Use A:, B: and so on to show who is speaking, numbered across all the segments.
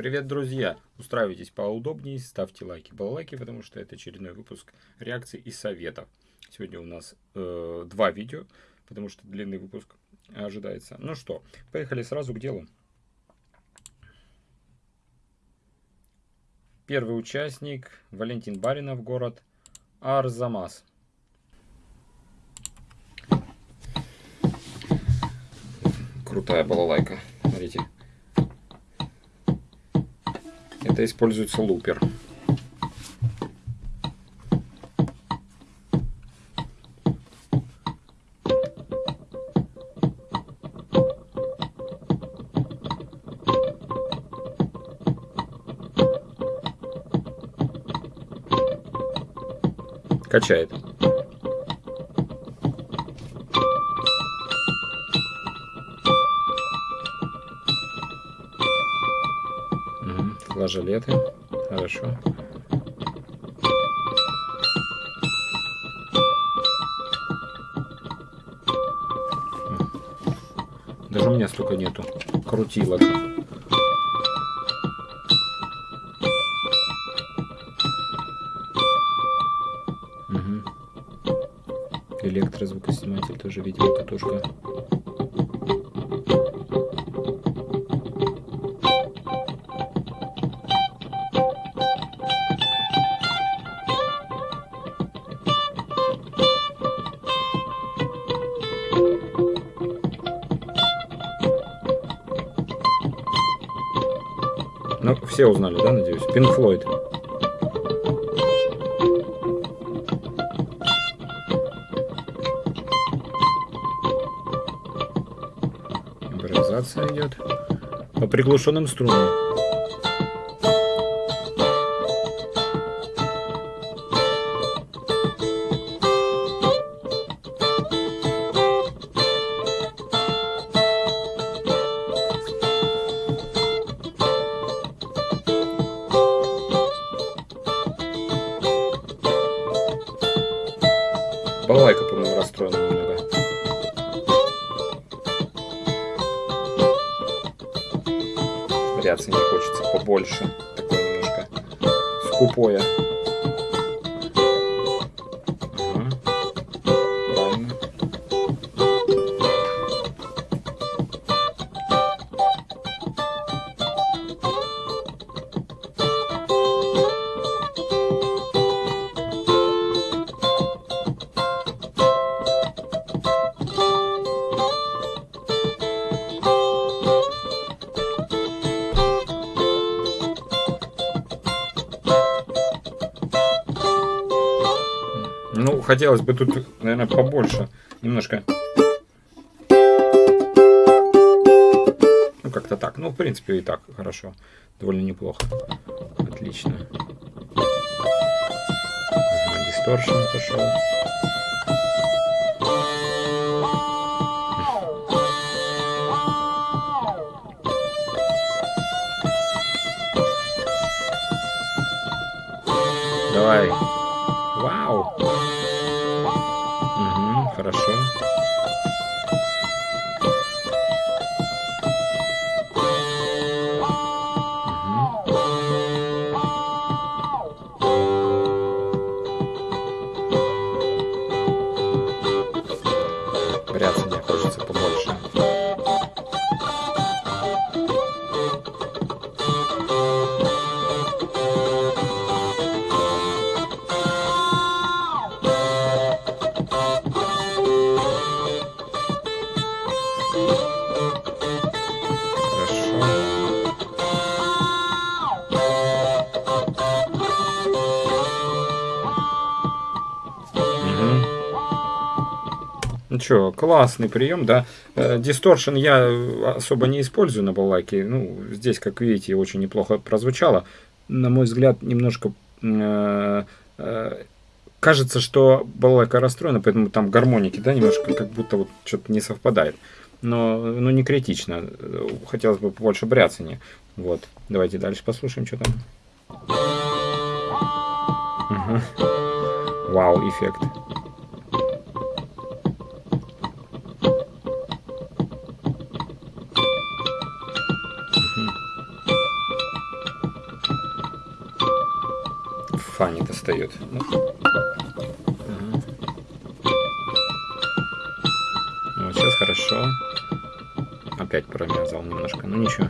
A: Привет, друзья! Устраивайтесь поудобнее, ставьте лайки, балалайки, потому что это очередной выпуск реакций и советов. Сегодня у нас э, два видео, потому что длинный выпуск ожидается. Ну что, поехали сразу к делу. Первый участник Валентин Баринов, город Арзамас. Крутая балалайка, смотрите. Это используется лупер. Качает. Флажолеты. Хорошо. Даже у меня столько нету крутилок. Угу. Электрозвукосниматель тоже, видимо, катушка. Все узнали, да, надеюсь? Пинк Флойд. Импровизация идет по приглушенным струнам. Балалайка, по-моему, расстроена немного. Вариации не хочется побольше. Такое немножко скупое. Хотелось бы тут, наверное, побольше. Немножко. Ну, как-то так. Ну, в принципе, и так хорошо. Довольно неплохо. Отлично. Дисторшн пошел. Давай. Вау. Угу, что, классный прием, да. Дисторшн я особо не использую на балалайке. Ну, здесь, как видите, очень неплохо прозвучало. На мой взгляд, немножко э, э, кажется, что балалайка расстроена, поэтому там гармоники, да, немножко как будто вот что-то не совпадает. Но, ну, не критично. Хотелось бы побольше бряцания. Вот. Давайте дальше послушаем, что там. Угу. Вау, эффект. Фа не достает. Вот сейчас хорошо. Опять промязал немножко, ну ничего.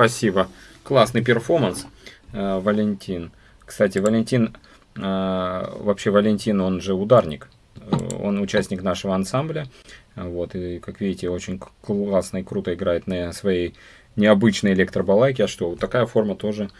A: Спасибо. Классный перформанс, э, Валентин. Кстати, Валентин, э, вообще Валентин, он же ударник. Э, он участник нашего ансамбля. Вот, и, как видите, очень классно и круто играет на своей необычной электробалайке. А что, такая форма тоже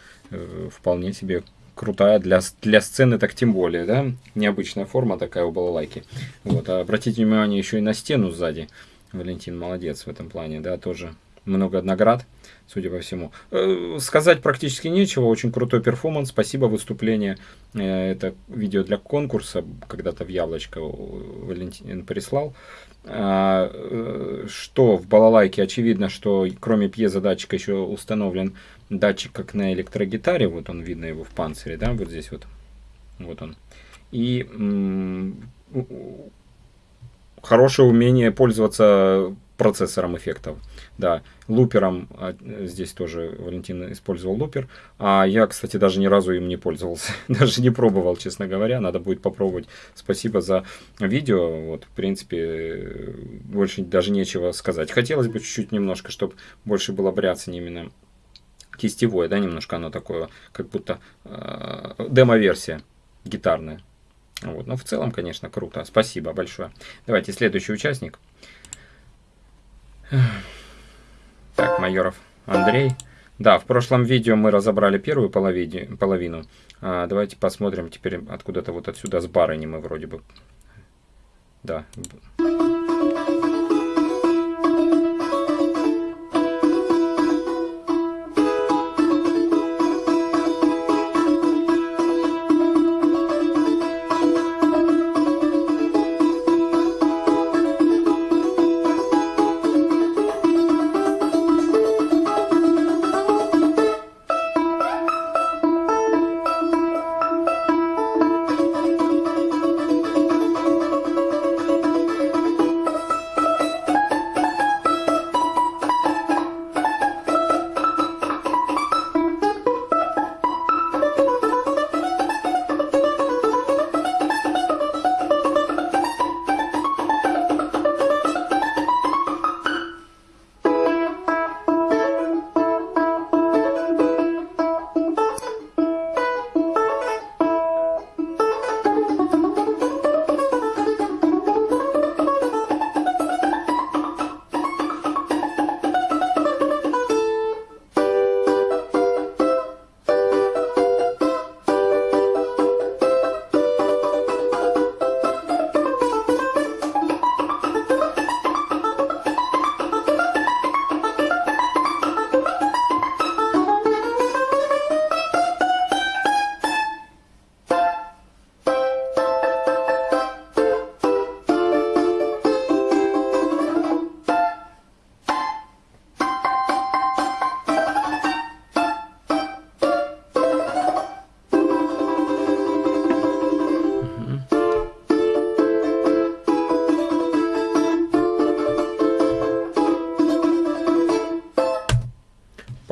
A: вполне себе крутая для, для сцены, так тем более, да, необычная форма такая у балалайки. Вот, а обратите внимание еще и на стену сзади. Валентин молодец в этом плане, да, тоже много наград судя по всему. Э, сказать практически нечего, очень крутой перформанс, спасибо, выступление. Э, это видео для конкурса, когда-то в Яблочко Валентин прислал. А, э, что в балалайке очевидно, что кроме пьезодатчика еще установлен датчик, как на электрогитаре, вот он, видно его в панцире, да, вот здесь вот, вот он. И хорошее умение пользоваться процессором эффектов. Да, лупером, а, здесь тоже Валентин использовал лупер, а я, кстати, даже ни разу им не пользовался, даже не пробовал, честно говоря, надо будет попробовать. Спасибо за видео, вот, в принципе, больше даже нечего сказать. Хотелось бы чуть-чуть немножко, чтобы больше было бряться именно кистевое, да, немножко оно такое, как будто э, демо-версия гитарная. Вот. Но в целом, конечно, круто. Спасибо большое. Давайте следующий участник. Так, Майоров Андрей. Да, в прошлом видео мы разобрали первую половину. половину. А, давайте посмотрим теперь откуда-то вот отсюда с барыни мы вроде бы. Да.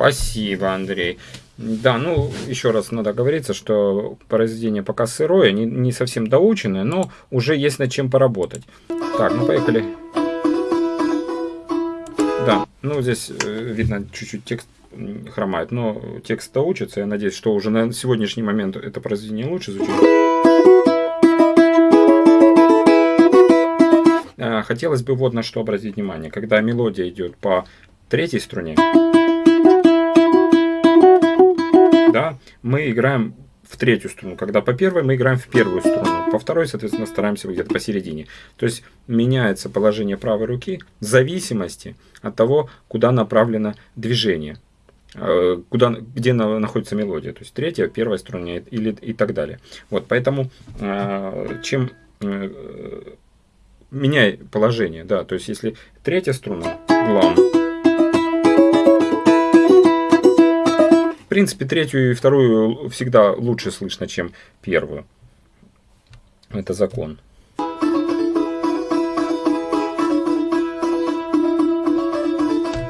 A: Спасибо, Андрей. Да, ну, еще раз надо говориться, что произведение пока сырое, не, не совсем доученное, но уже есть над чем поработать. Так, ну поехали. Да, ну здесь э, видно чуть-чуть текст хромает, но текст доучится. Я надеюсь, что уже на сегодняшний момент это произведение лучше звучит. А, хотелось бы вот на что обратить внимание. Когда мелодия идет по третьей струне, да, мы играем в третью струну. Когда по первой мы играем в первую струну, по второй, соответственно, стараемся где-то посередине. То есть меняется положение правой руки в зависимости от того, куда направлено движение, э, куда, где находится мелодия. То есть третья, первая струна или и так далее. Вот, поэтому э, чем э, меняй положение, да, то есть если третья струна, главная, принципе, третью и вторую всегда лучше слышно, чем первую. Это закон.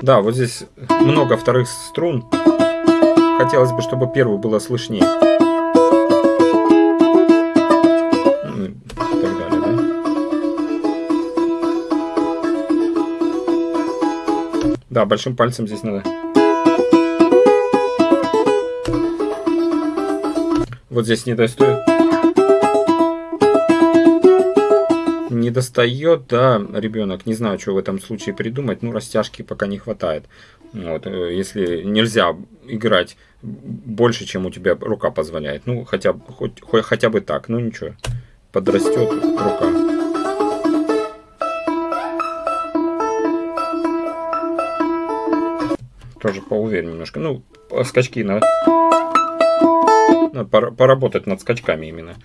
A: Да, вот здесь много вторых струн. Хотелось бы, чтобы первую было слышнее. Ну? Да, большим пальцем здесь надо. Вот здесь не достает. не достает, да, ребенок, не знаю, что в этом случае придумать, ну, растяжки пока не хватает. Вот, э, если нельзя играть больше, чем у тебя рука позволяет, ну, хотя, хоть, хоть, хотя бы так, ну, ничего, подрастет рука. Тоже поуверен немножко. Ну, скачки надо поработать над скачками именно.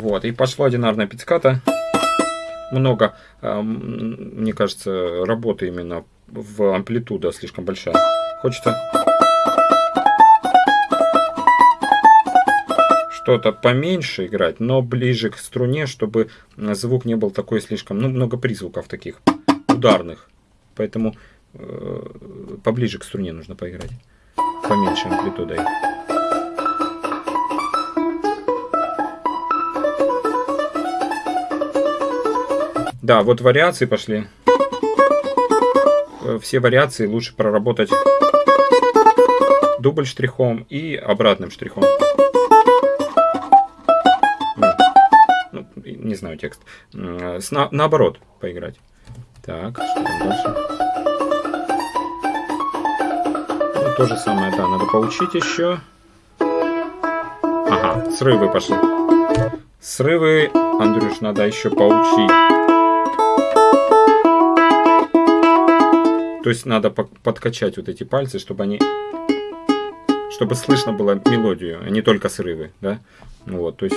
A: Вот, и пошло одинарная пицциката. Много, а, мне кажется, работы именно в амплитуда слишком большая. Хочется что-то поменьше играть, но ближе к струне, чтобы звук не был такой слишком, ну, много призвуков таких ударных. Поэтому э, поближе к струне нужно поиграть. Поменьше амплитудой. Да, вот вариации пошли. Э, все вариации лучше проработать дубль штрихом и обратным штрихом. Не знаю текст. С, на, наоборот поиграть. Так, что дальше? Ну, то же самое, да, надо поучить еще. Ага, срывы пошли. Срывы, Андрюш, надо еще поучить. То есть надо подкачать вот эти пальцы, чтобы они чтобы слышно было мелодию, а не только срывы, да? Вот, то есть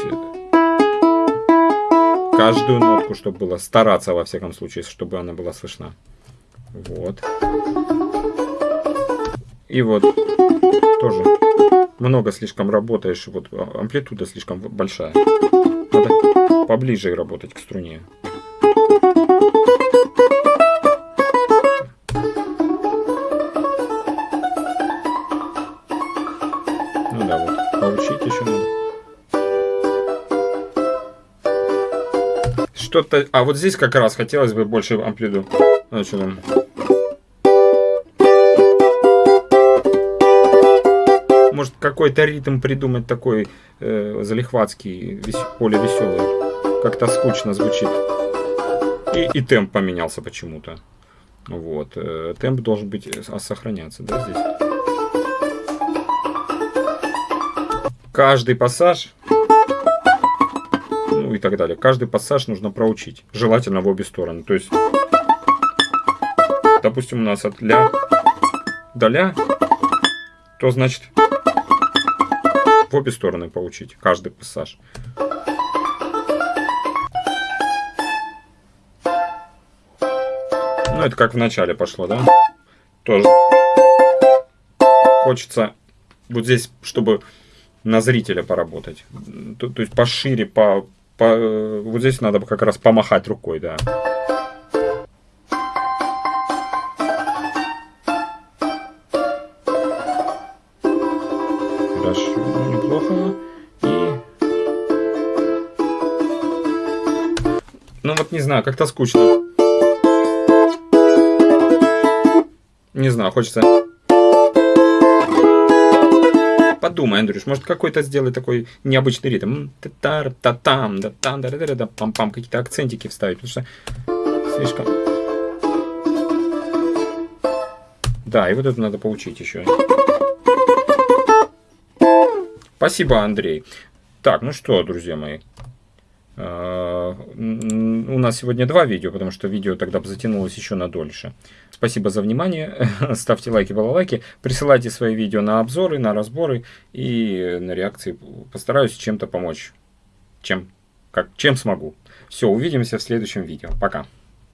A: каждую нотку, чтобы было стараться во всяком случае, чтобы она была слышна. Вот. И вот тоже много слишком работаешь, вот амплитуда слишком большая. Надо поближе работать к струне. Что-то... А вот здесь как раз хотелось бы больше амплиду. А, что? Может какой-то ритм придумать такой э, залихватский, вес... более веселый. Как-то скучно звучит. И, и темп поменялся почему-то. Вот. Э, темп должен быть э, сохраняться, да, здесь. Каждый пассаж и так далее. Каждый пассаж нужно проучить, желательно в обе стороны. То есть, допустим, у нас от ля до ля, то значит в обе стороны поучить каждый пассаж. Ну, это как в начале пошло, да? Тоже хочется вот здесь, чтобы на зрителя поработать. То, то есть пошире, по, по, вот здесь надо как раз помахать рукой, да. Хорошо, неплохо. И... Ну вот не знаю, как-то скучно. Не знаю, хочется подумай, Андрюш, может какой-то сделай такой необычный ритм. Та-тар, та-там, да там, да да да пам-пам, какие-то акцентики вставить, потому что слишком... Да, и вот это надо поучить еще. Спасибо, Андрей. Так, ну что, друзья мои. У нас сегодня два видео, потому что видео тогда бы затянулось еще на дольше. Спасибо за внимание. Ставьте лайки, балалайки. Присылайте свои видео на обзоры, на разборы и на реакции. Постараюсь чем-то помочь. Чем как, чем смогу. Все, увидимся в следующем видео. Пока.